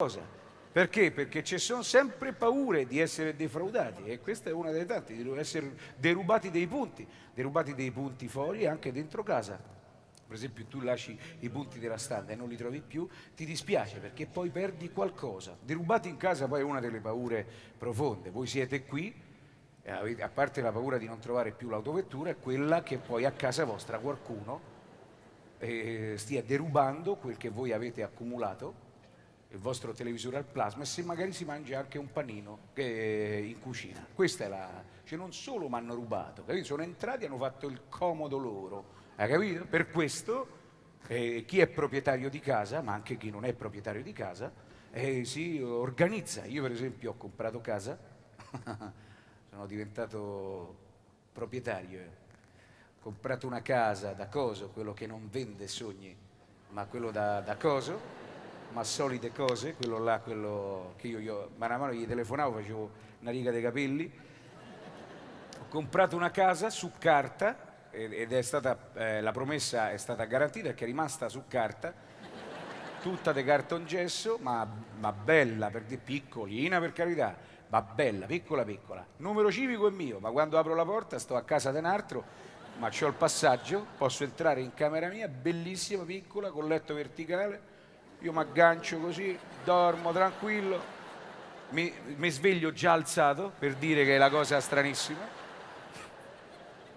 cosa. Perché? Perché ci sono sempre paure di essere defraudati e questa è una delle tante, di essere derubati dei punti, derubati dei punti fuori e anche dentro casa. Per esempio tu lasci i punti della standa e non li trovi più, ti dispiace perché poi perdi qualcosa. Derubati in casa poi è una delle paure profonde. Voi siete qui, a parte la paura di non trovare più l'autovettura, è quella che poi a casa vostra qualcuno eh, stia derubando quel che voi avete accumulato il vostro televisore al plasma e se magari si mangia anche un panino in cucina. Questa è la... Cioè non solo mi hanno rubato, capito? sono entrati e hanno fatto il comodo loro, hai capito? Per questo eh, chi è proprietario di casa, ma anche chi non è proprietario di casa, eh, si organizza. Io per esempio ho comprato casa, sono diventato proprietario, eh. ho comprato una casa da coso, quello che non vende sogni, ma quello da, da coso, ma solite cose, quello là, quello che io, io mano a mano gli telefonavo, facevo una riga dei capelli. Ho comprato una casa su carta ed è stata, eh, la promessa è stata garantita che è rimasta su carta, tutta di cartongesso, ma, ma bella, per di piccolina per carità, ma bella, piccola piccola. Numero civico è mio, ma quando apro la porta sto a casa di un altro, ma c'ho il passaggio, posso entrare in camera mia, bellissima, piccola, con letto verticale, io mi aggancio così, dormo tranquillo, mi, mi, sveglio già alzato per dire che è la cosa stranissima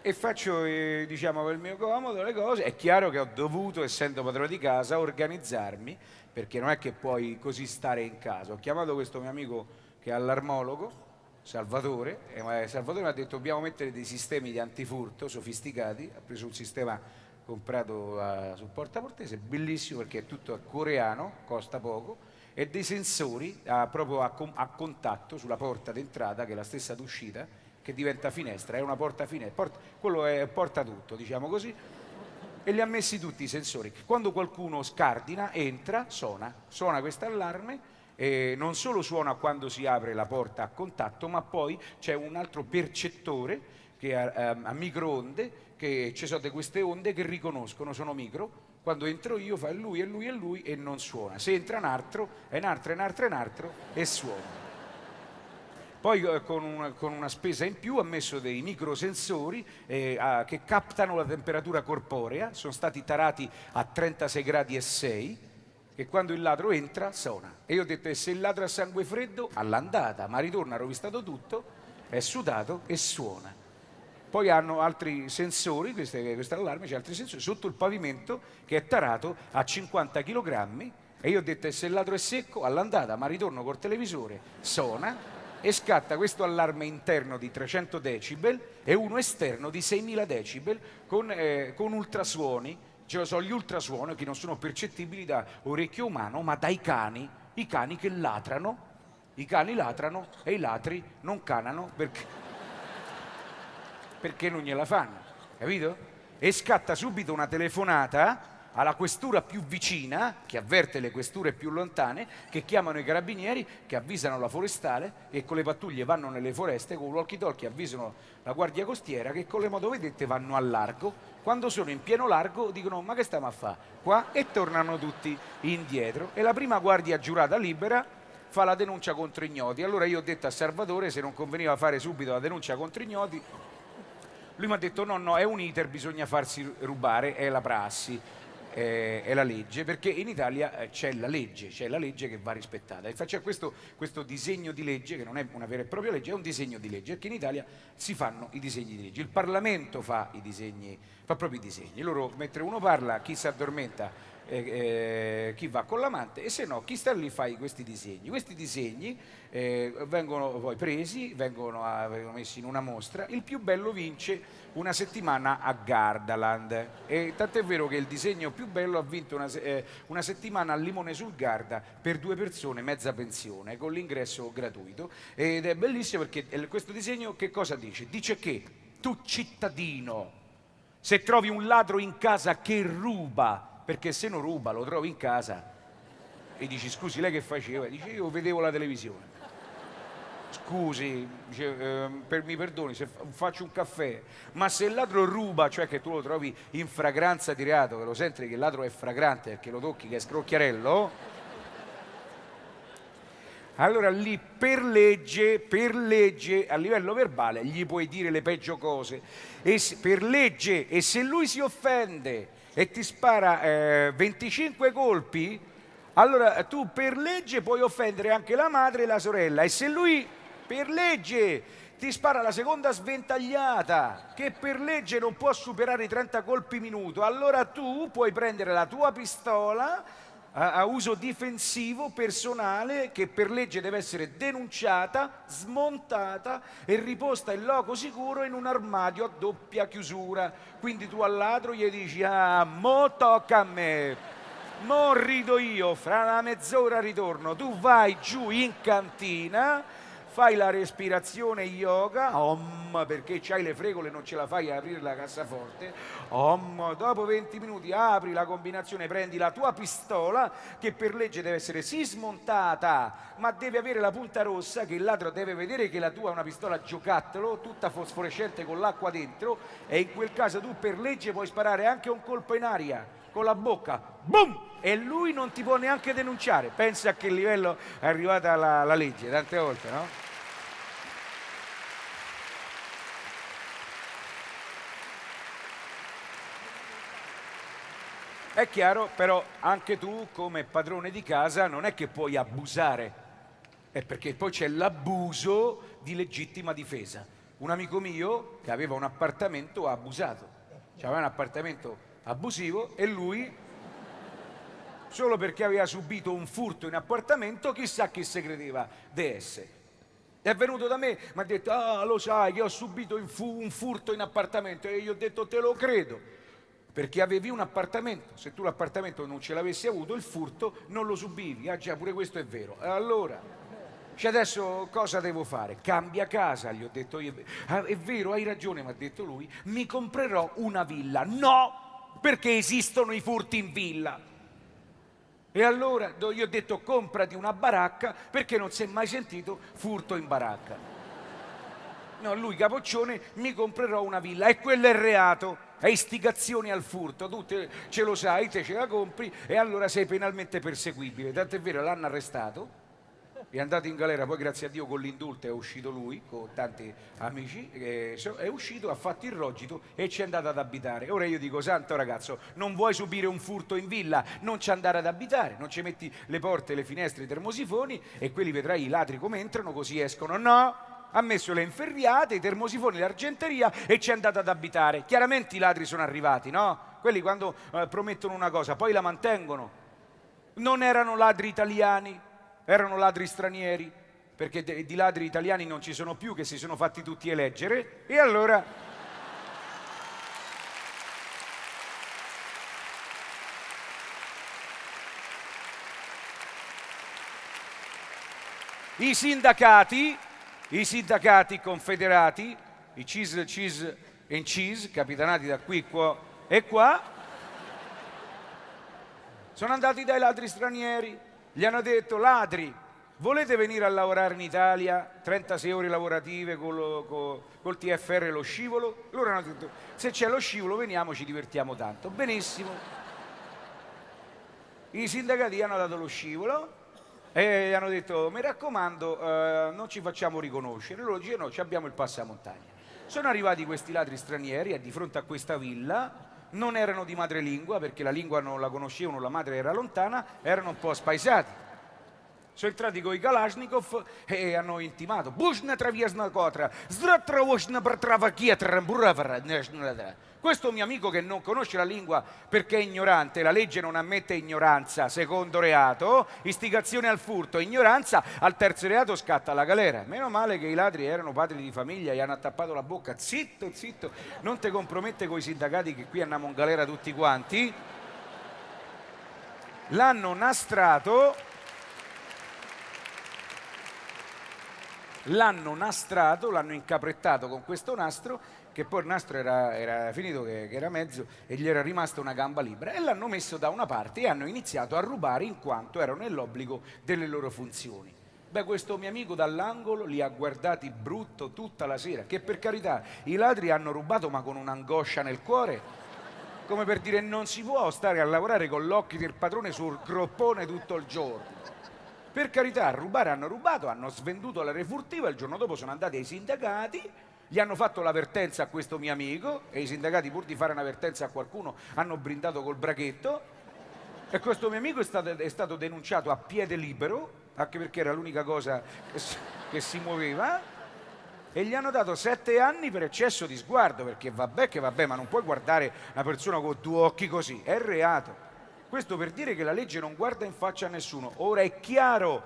e faccio eh, diciamo per il mio comodo le cose. È chiaro che ho dovuto, essendo padrone di casa, organizzarmi perché non è che puoi così stare in casa. Ho chiamato questo mio amico che è allarmologo, Salvatore, e Salvatore mi ha detto dobbiamo mettere dei sistemi di antifurto sofisticati, ha preso un sistema comprato a, sul Porta Portese, bellissimo perché è tutto coreano, costa poco, e dei sensori a, proprio a, a, contatto sulla porta d'entrata, che è la stessa d'uscita, che diventa finestra, è una porta finestra, porta, quello è porta tutto, diciamo così, e li ha messi tutti i sensori. Quando qualcuno scardina, entra, suona, suona questo allarme, e non solo suona quando si apre la porta a contatto, ma poi c'è un altro percettore che a, a, a microonde che ci sono queste onde che riconoscono, sono micro, quando entro io fa lui e lui e lui e non suona. Se entra un altro, è un altro, è un altro, è un altro e suona. Poi eh, con, una, con, una, spesa in più ha messo dei microsensori eh, a, che captano la temperatura corporea, sono stati tarati a 36 gradi e 6 e quando il ladro entra suona. E io ho detto, e se il ladro ha sangue freddo, all'andata, ma ritorna, ha rovistato tutto, è sudato e suona. Poi hanno altri sensori, questo allarme, c'è altri sensori sotto il pavimento che è tarato a 50 kg e io ho detto se il ladro è secco all'andata ma ritorno col televisore, suona e scatta questo allarme interno di 300 decibel e uno esterno di 6000 decibel con, eh, con ultrasuoni, cioè sono gli ultrasuoni che non sono percettibili da orecchio umano ma dai cani, i cani che latrano, i cani latrano e i latri non canano perché perché non gliela fanno, capito? E scatta subito una telefonata alla questura più vicina, che avverte le questure più lontane, che chiamano i carabinieri, che avvisano la forestale e con le pattuglie vanno nelle foreste, con walkie talkie avvisano la guardia costiera che con le motovedette vanno a largo, quando sono in pieno largo dicono ma che stiamo a fare qua e tornano tutti indietro e la prima guardia giurata libera fa la denuncia contro ignoti. Allora io ho detto a Salvatore se non conveniva fare subito la denuncia contro ignoti lui mi ha detto no, no, è un iter, bisogna farsi rubare, è la prassi, è, la legge, perché in Italia eh, c'è la legge, c'è la legge che va rispettata. Infatti c'è questo, questo disegno di legge, che non è una vera e propria legge, è un disegno di legge, perché in Italia si fanno i disegni di legge. Il Parlamento fa i disegni, fa proprio i disegni. Loro, mentre uno parla, chi si addormenta eh, eh, chi va con l'amante e se no chi sta lì fa questi disegni. Questi disegni eh, vengono poi presi, vengono, a, vengono, messi in una mostra, il più bello vince una settimana a Gardaland e tant'è vero che il disegno più bello ha vinto una, eh, una settimana a Limone sul Garda per due persone, mezza pensione, con l'ingresso gratuito ed è bellissimo perché questo disegno che cosa dice? Dice che tu cittadino, se trovi un ladro in casa che ruba perché se non ruba lo trovi in casa e dici scusi lei che faceva? Dice io vedevo la televisione. Scusi, dice, eh, per, mi perdoni se faccio un caffè, ma se il ladro ruba, cioè che tu lo trovi in fragranza di reato, che lo senti che il ladro è fragrante perché lo tocchi che è scrocchiarello, Allora lì per legge, per legge, a livello verbale, gli puoi dire le peggio cose. E se, per legge, e se lui si offende e ti spara eh, 25 colpi, allora tu per legge puoi offendere anche la madre e la sorella. E se lui per legge ti spara la seconda sventagliata, che per legge non può superare i 30 colpi minuto, allora tu puoi prendere la tua pistola a, uso difensivo personale che per legge deve essere denunciata, smontata e riposta in loco sicuro in un armadio a doppia chiusura. Quindi tu al ladro gli dici, ah, mo tocca a me, mo rido io, fra una mezz'ora ritorno, tu vai giù in cantina fai la respirazione yoga, om, perché c'hai le fregole e non ce la fai a aprire la cassaforte, om, dopo 20 minuti apri la combinazione, prendi la tua pistola che per legge deve essere sì smontata, ma deve avere la punta rossa che il ladro deve vedere che la tua è una pistola giocattolo, tutta fosforescente con l'acqua dentro e in quel caso tu per legge puoi sparare anche un colpo in aria con la bocca, boom! E lui non ti può neanche denunciare. Pensa a che livello è arrivata la, la legge, tante volte, no? È chiaro, però anche tu come padrone di casa non è che puoi abusare, è perché poi c'è l'abuso di legittima difesa. Un amico mio che aveva un appartamento ha abusato, aveva un appartamento abusivo e lui, solo perché aveva subito un furto in appartamento, chissà chi si credeva di essere. È venuto da me, mi ha detto, ah lo sai che ho subito un furto in appartamento e io ho detto te lo credo perché avevi un appartamento, se tu l'appartamento non ce l'avessi avuto, il furto non lo subivi, ah già pure questo è vero. Allora, cioè adesso cosa devo fare? Cambia casa, gli ho detto io. Ah, è vero, hai ragione, mi ha detto lui, mi comprerò una villa. No, perché esistono i furti in villa. E allora gli ho detto comprati una baracca perché non si è mai sentito furto in baracca. No, lui capoccione, mi comprerò una villa e quello è reato è istigazione al furto, tu te, ce lo sai, te ce la compri e allora sei penalmente perseguibile. Tanto è vero, l'hanno arrestato, è andato in galera, poi grazie a Dio con l'indulto è uscito lui, con tanti amici, è uscito, ha fatto il rogito e ci è andato ad abitare. Ora io dico, santo ragazzo, non vuoi subire un furto in villa, non ci andare ad abitare, non ci metti le porte, le finestre, i termosifoni e quelli vedrai i ladri come entrano, così escono. No! ha messo le inferriate, i termosifoni, l'argenteria e ci è andato ad abitare. Chiaramente i ladri sono arrivati, no? Quelli quando eh, promettono una cosa, poi la mantengono. Non erano ladri italiani, erano ladri stranieri, perché di ladri italiani non ci sono più, che si sono fatti tutti eleggere, e allora... I sindacati i sindacati confederati, i CIS, CIS e CIS, capitanati da qui qua e qua, sono andati dai ladri stranieri, gli hanno detto ladri, volete venire a lavorare in Italia, 36 ore lavorative col, col, col TFR e lo scivolo? Loro hanno detto se c'è lo scivolo veniamo, ci divertiamo tanto. Benissimo. I sindacati hanno dato lo scivolo, e hanno detto, mi raccomando, eh, non ci facciamo riconoscere. Loro dicono, no, abbiamo il passamontagna. Sono arrivati questi ladri stranieri e di fronte a questa villa, non erano di madrelingua perché la lingua non la conoscevano, la madre era lontana, erano un po' spaesati. Sono entrati con i Kalashnikov e hanno intimato Bushna traviesna cotra, zdratravosna pertravachietra, questo mio amico che non conosce la lingua perché è ignorante, la legge non ammette ignoranza, secondo reato, istigazione al furto, ignoranza, al terzo reato scatta la galera. Meno male che i ladri erano padri di famiglia, gli hanno attappato la bocca, zitto, zitto, non ti compromette con i sindacati che qui andiamo in galera tutti quanti. L'hanno nastrato l'hanno nastrato, l'hanno incaprettato con questo nastro che poi il nastro era, era finito, che, che, era mezzo e gli era rimasta una gamba libera e l'hanno messo da una parte e hanno iniziato a rubare in quanto erano nell'obbligo delle loro funzioni. Beh, questo mio amico dall'angolo li ha guardati brutto tutta la sera, che per carità i ladri hanno rubato ma con un'angoscia nel cuore, come per dire non si può stare a lavorare con l'occhio del padrone sul groppone tutto il giorno. Per carità, rubare hanno rubato, hanno svenduto la refurtiva, il giorno dopo sono andati ai sindacati, gli hanno fatto l'avvertenza a questo mio amico e i sindacati pur di fare un'avvertenza a qualcuno hanno brindato col brachetto e questo mio amico è stato, è stato denunciato a piede libero, anche perché era l'unica cosa che che si muoveva, e gli hanno dato sette anni per eccesso di sguardo, perché vabbè che vabbè, ma non puoi guardare una persona con due occhi così, è reato. Questo per dire che la legge non guarda in faccia a nessuno. Ora è chiaro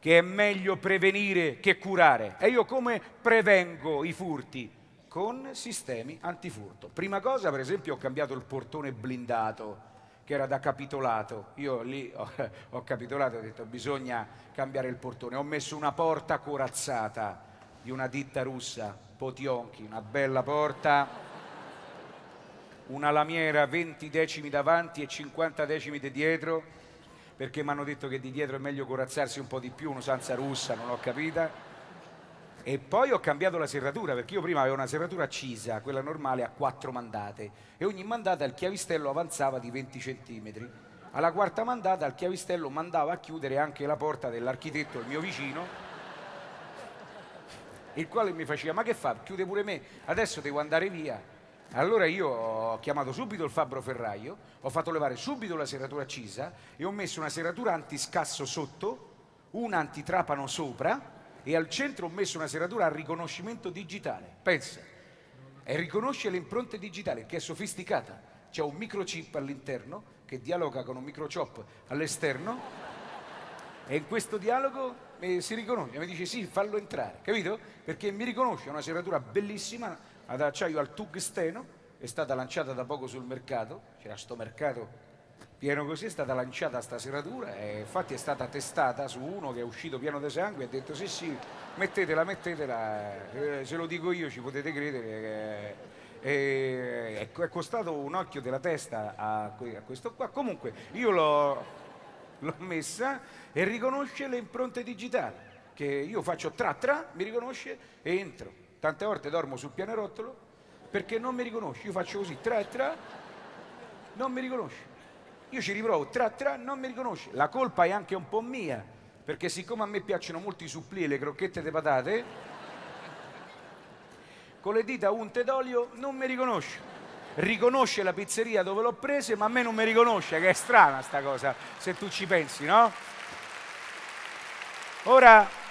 che è meglio prevenire che curare. E io come prevengo i furti? Con sistemi antifurto. Prima cosa, per esempio, ho cambiato il portone blindato, che era da capitolato. Io lì ho, ho capitolato ho detto bisogna cambiare il portone. Ho messo una porta corazzata di una ditta russa, Potionchi, una bella porta una lamiera 20 decimi davanti e 50 decimi di dietro, perché mi hanno detto che di dietro è meglio corazzarsi un po' di più, un'usanza russa, non l'ho capita. E poi ho cambiato la serratura, perché io prima avevo una serratura accisa, quella normale, a quattro mandate, e ogni mandata il chiavistello avanzava di 20 centimetri. Alla quarta mandata il chiavistello mandava a chiudere anche la porta dell'architetto, il mio vicino, il quale mi faceva, ma che fa? Chiude pure me, adesso devo andare via allora io ho chiamato subito il fabbro ferraio, ho fatto levare subito la serratura accisa e ho messo una serratura antiscasso sotto, una antitrapano sopra e al centro ho messo una serratura a riconoscimento digitale. Pensa, e riconosce le impronte digitali, che è sofisticata. C'è un microchip all'interno che dialoga con un microchip all'esterno e in questo dialogo eh, si riconosce, mi dice sì, fallo entrare, capito? Perché mi riconosce una serratura bellissima ad acciaio al tungsteno, è stata lanciata da poco sul mercato, c'era sto mercato pieno così, è stata lanciata sta serratura e infatti è stata testata su uno che è uscito pieno di sangue e ha detto sì sì, mettetela, mettetela, eh, se lo dico io ci potete credere. Eh, è, è costato un occhio della testa a, a questo qua, comunque io l'ho, l'ho messa e riconosce le impronte digitali, che io faccio tra tra, mi riconosce e entro tante volte dormo sul pianerottolo perché non mi riconosce, io faccio così, tra tra, non mi riconosce. Io ci riprovo, tra tra, non mi riconosce. La colpa è anche un po' mia, perché siccome a me piacciono molto i supplì e le crocchette di patate, con le dita unte d'olio non mi riconosce. Riconosce la pizzeria dove l'ho presa, ma a me non mi riconosce, che è strana sta cosa, se tu ci pensi, no? Ora